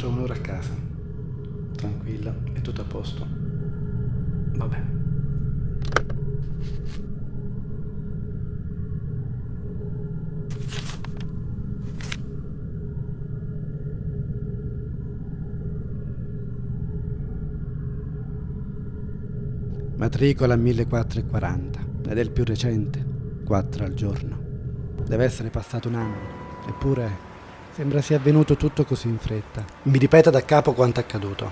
Tra un'ora a casa. Tranquilla, è tutto a posto. Vabbè. Matricola 1440 ed è il più recente, 4 al giorno. Deve essere passato un anno, eppure sembra sia avvenuto tutto così in fretta. Mi ripeta da capo quanto è accaduto.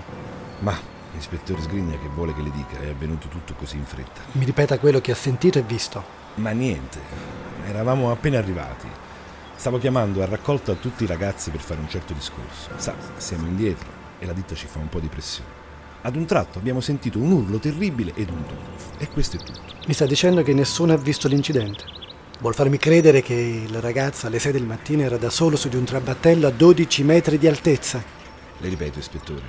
Ma, ispettore Sgrigna, che vuole che le dica? È avvenuto tutto così in fretta. Mi ripeta quello che ha sentito e visto. Ma niente, eravamo appena arrivati. Stavo chiamando a raccolta tutti i ragazzi per fare un certo discorso. Sa, siamo indietro e la ditta ci fa un po' di pressione. Ad un tratto abbiamo sentito un urlo terribile ed un tonfo. E questo è tutto. Mi sta dicendo che nessuno ha visto l'incidente. Vuol farmi credere che il ragazzo alle 6 del mattino era da solo su di un trabattello a 12 metri di altezza. Le ripeto, ispettore.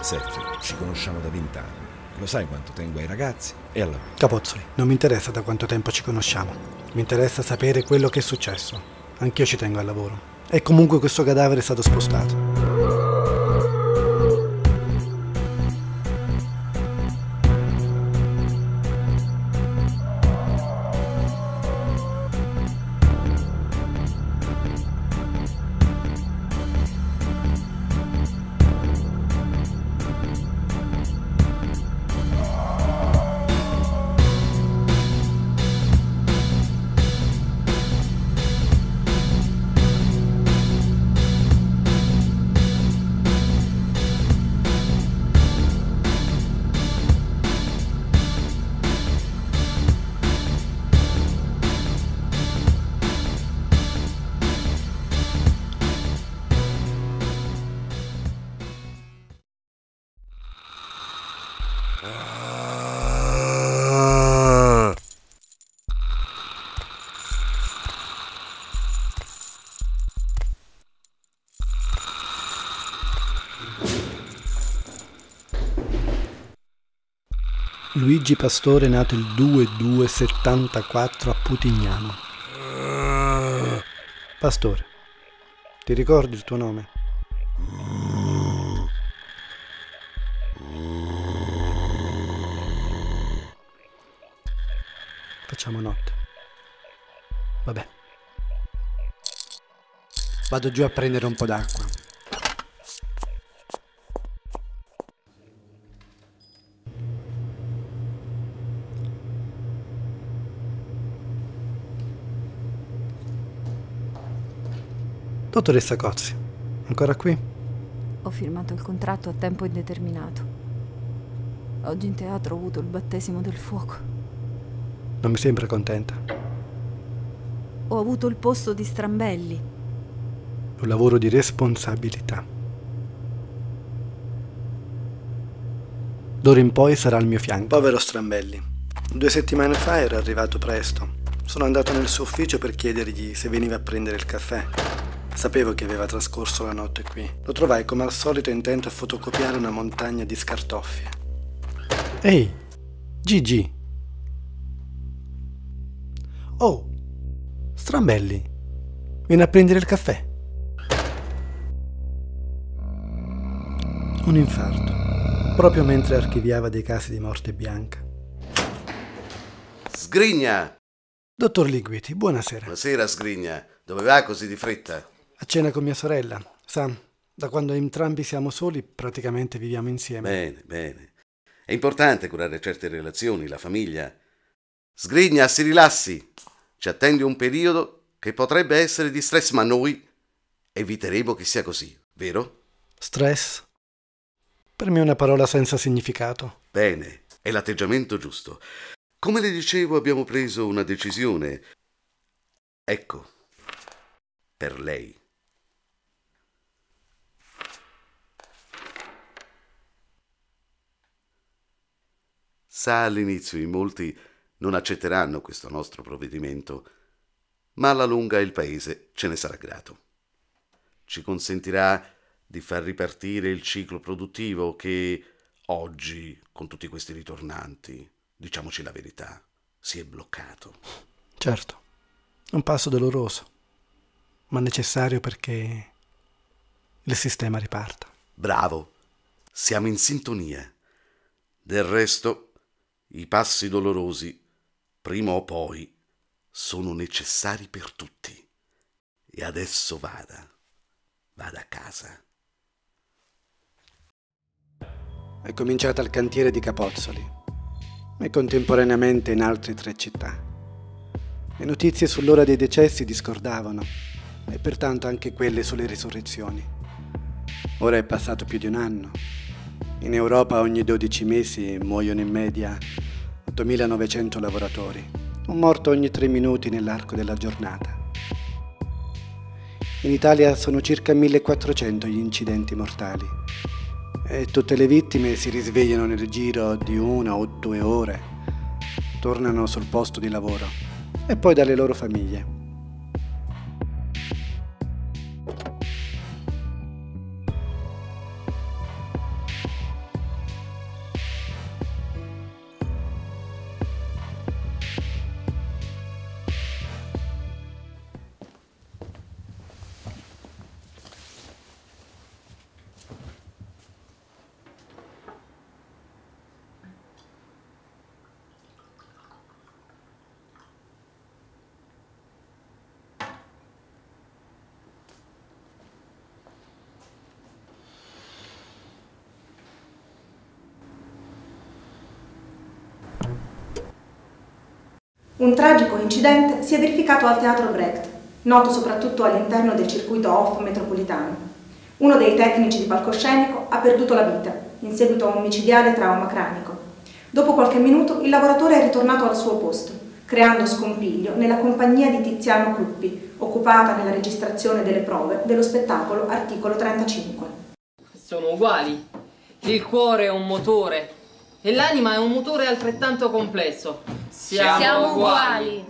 Sergio, ci conosciamo da vent'anni. Lo sai quanto tengo ai ragazzi e al lavoro. Capozzoli, non mi interessa da quanto tempo ci conosciamo. Mi interessa sapere quello che è successo. Anch'io ci tengo al lavoro. E comunque questo cadavere è stato spostato. Luigi Pastore nato il 2274 a Putignano. Pastore, ti ricordi il tuo nome? Facciamo notte. Vabbè. Vado giù a prendere un po' d'acqua. Dottoressa Cozzi, ancora qui? Ho firmato il contratto a tempo indeterminato. Oggi in teatro ho avuto il battesimo del fuoco. Non mi sembra contenta. Ho avuto il posto di Strambelli. Un lavoro di responsabilità. D'ora in poi sarà al mio fianco. Povero Strambelli. Due settimane fa era arrivato presto. Sono andato nel suo ufficio per chiedergli se veniva a prendere il caffè. Sapevo che aveva trascorso la notte qui. Lo trovai come al solito intento a fotocopiare una montagna di scartoffie. Ehi, Gigi. Oh, Strambelli. Vieni a prendere il caffè. Un infarto. Proprio mentre archiviava dei casi di morte bianca. Sgrigna! Dottor Liquiti, buonasera. Buonasera, Sgrigna. Dove va così di fretta? A cena con mia sorella. Sa, da quando entrambi siamo soli, praticamente viviamo insieme. Bene, bene. È importante curare certe relazioni, la famiglia. Sgrigna, si rilassi. Ci attende un periodo che potrebbe essere di stress, ma noi eviteremo che sia così, vero? Stress? Per me è una parola senza significato. Bene, è l'atteggiamento giusto. Come le dicevo, abbiamo preso una decisione. Ecco, per lei. Sa all'inizio in molti non accetteranno questo nostro provvedimento, ma alla lunga il paese ce ne sarà grato. Ci consentirà di far ripartire il ciclo produttivo che oggi, con tutti questi ritornanti, diciamoci la verità, si è bloccato. Certo, un passo doloroso, ma necessario perché il sistema riparta. Bravo, siamo in sintonia. Del resto, i passi dolorosi, prima o poi, sono necessari per tutti. E adesso vada, vada a casa. È cominciata al cantiere di Capozzoli e contemporaneamente in altre tre città. Le notizie sull'ora dei decessi discordavano e pertanto anche quelle sulle risurrezioni. Ora è passato più di un anno. In Europa ogni 12 mesi muoiono in media 8.900 lavoratori, un morto ogni 3 minuti nell'arco della giornata. In Italia sono circa 1.400 gli incidenti mortali e tutte le vittime si risvegliano nel giro di una o due ore, tornano sul posto di lavoro e poi dalle loro famiglie. Un tragico incidente si è verificato al Teatro Brecht, noto soprattutto all'interno del circuito off metropolitano. Uno dei tecnici di palcoscenico ha perduto la vita in seguito a un micidiale trauma cranico. Dopo qualche minuto il lavoratore è ritornato al suo posto, creando scompiglio nella compagnia di Tiziano Cruppi, occupata nella registrazione delle prove dello spettacolo Articolo 35. Sono uguali. Il cuore è un motore e l'anima è un motore altrettanto complesso. Siamo, Siamo uguali.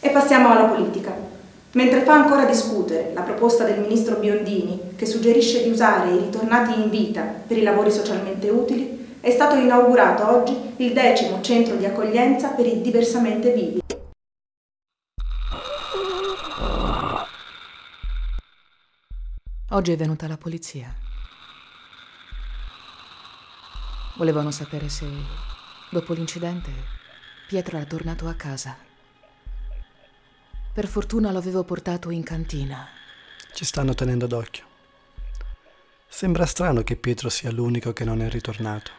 E passiamo alla politica. Mentre fa ancora discutere la proposta del ministro Biondini che suggerisce di usare i ritornati in vita per i lavori socialmente utili, è stato inaugurato oggi il decimo centro di accoglienza per i diversamente vivi. Oggi è venuta la polizia. Volevano sapere se, dopo l'incidente, Pietro era tornato a casa. Per fortuna l'avevo portato in cantina. Ci stanno tenendo d'occhio. Sembra strano che Pietro sia l'unico che non è ritornato.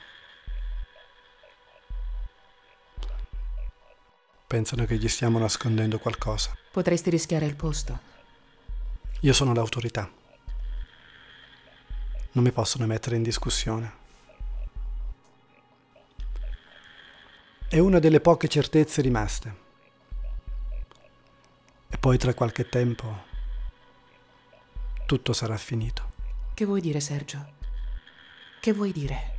Pensano che gli stiamo nascondendo qualcosa. Potresti rischiare il posto. Io sono l'autorità. Non mi possono mettere in discussione. È una delle poche certezze rimaste. E poi tra qualche tempo tutto sarà finito. Che vuoi dire, Sergio? Che vuoi dire?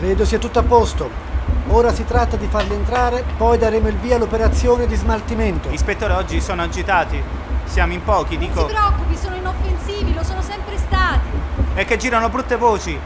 Credo sia tutto a posto. Ora si tratta di farli entrare, poi daremo il via all'operazione di smaltimento. Ispettore, oggi sono agitati. Siamo in pochi, Non dico. si preoccupi, sono inoffensivi, lo sono sempre stati. È che girano brutte voci.